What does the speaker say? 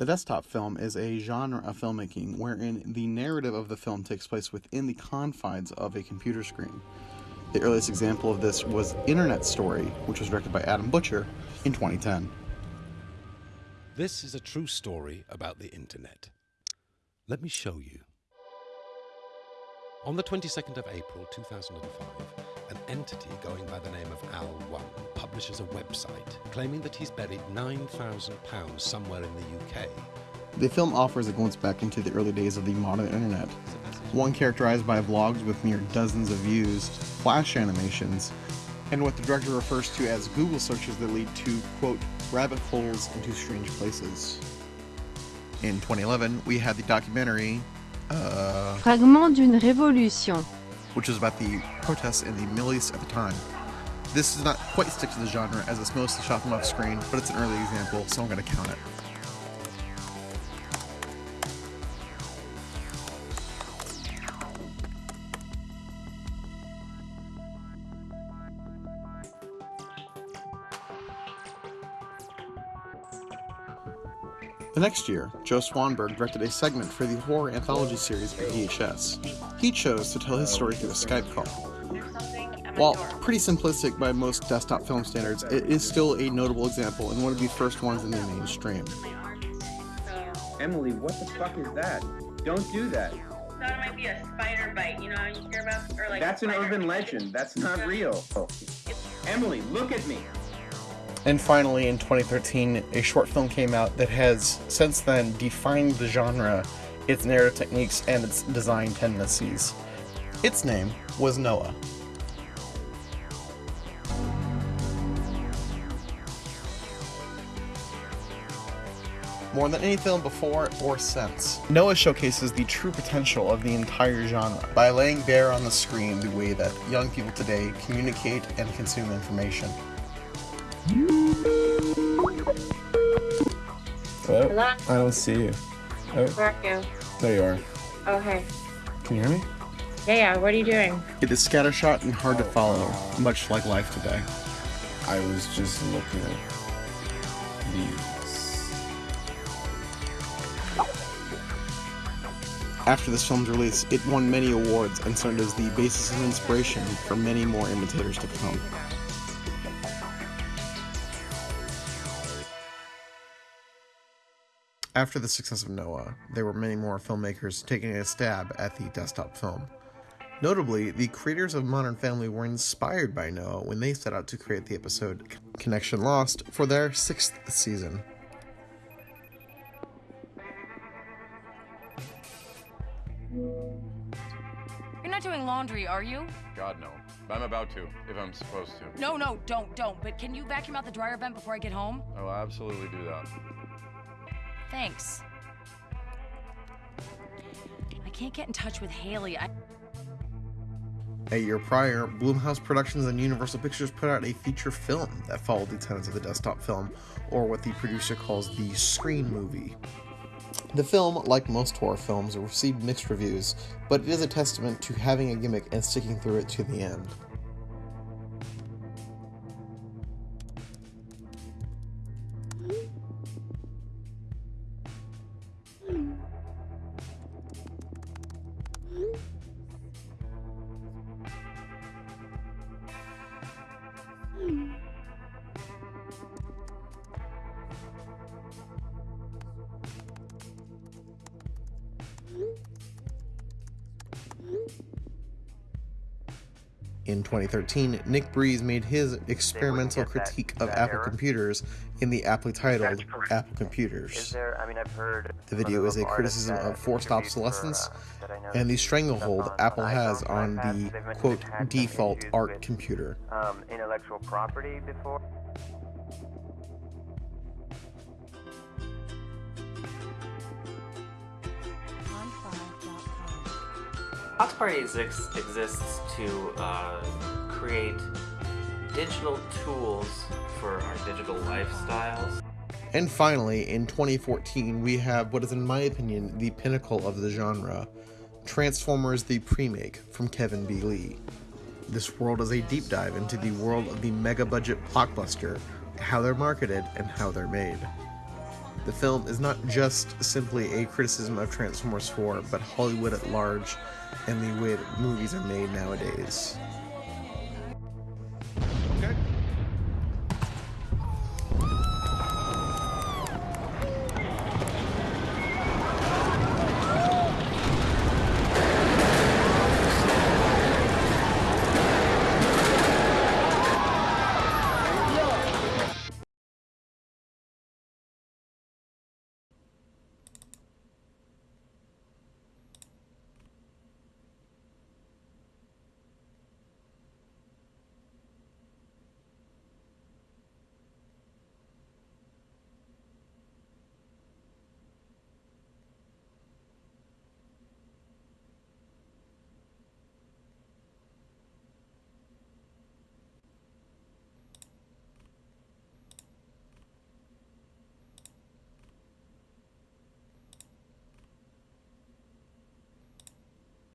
The desktop film is a genre of filmmaking wherein the narrative of the film takes place within the confines of a computer screen. The earliest example of this was Internet Story, which was directed by Adam Butcher in 2010. This is a true story about the internet. Let me show you. On the 22nd of April 2005, an entity going by the name of Al1 publishes a website claiming that he's buried £9,000 somewhere in the UK. The film offers a glimpse back into the early days of the modern internet, one characterized by vlogs with mere dozens of views, flash animations, and what the director refers to as Google searches that lead to, quote, rabbit holes into strange places. In 2011, we had the documentary, uh, Fragment d'une révolution. Which was about the protests in the Middle East at the time. This does not quite stick to the genre as it's mostly shot from off screen, but it's an early example, so I'm going to count it. The next year, Joe Swanberg directed a segment for the horror anthology series for VHS. He chose to tell his story through a Skype call. While pretty simplistic by most desktop film standards, it is still a notable example and one of the first ones in the mainstream. Emily, what the fuck is that? Don't do that. thought it might be a spider bite, you know, you hear about, or like. That's an spider- urban legend. That's not real. Emily, look at me. And finally, in 2013, a short film came out that has since then defined the genre, its narrative techniques, and its design tendencies. Its name was Noah. More than any film before or since, Noah showcases the true potential of the entire genre by laying bare on the screen the way that young people today communicate and consume information. Hello? Hello? I don't see you. Oh, Where are you? there you are. Oh, hey. Can you hear me? Yeah, yeah, what are you doing? It is scattershot and hard to follow, much like life today. I was just looking at these. After this film's release, it won many awards and served as the basis of inspiration for many more imitators to come. After the success of Noah, there were many more filmmakers taking a stab at the desktop film. Notably, the creators of Modern Family were inspired by Noah when they set out to create the episode Connection Lost for their sixth season. You're not doing laundry, are you? God, no. But I'm about to, if I'm supposed to. No, no, don't, don't. But can you vacuum out the dryer vent before I get home? Oh, I will absolutely do that. Thanks. I can't get in touch with Haley. I. A year prior, Blumhouse Productions and Universal Pictures put out a feature film that followed the tenets of the desktop film, or what the producer calls the screen movie. The film, like most horror films, received mixed reviews, but it is a testament to having a gimmick and sticking through it to the end. In 2013, Nick Briz made his experimental critique of Apple computers in the aptly titled Apple Computers. there? I mean, I've heard. The video is a criticism of forced obsolescence and the stranglehold Apple has on the quote default art computer. Um, intellectual property before. Box Party exists, exists to uh, create digital tools for our digital lifestyles. And finally, in 2014, we have what is, in my opinion, the pinnacle of the genre Transformers the Premake from Kevin B. Lee. This world is a deep dive into the world of the mega budget blockbuster, how they're marketed, and how they're made. The film is not just simply a criticism of Transformers 4, but Hollywood at large and the way that movies are made nowadays.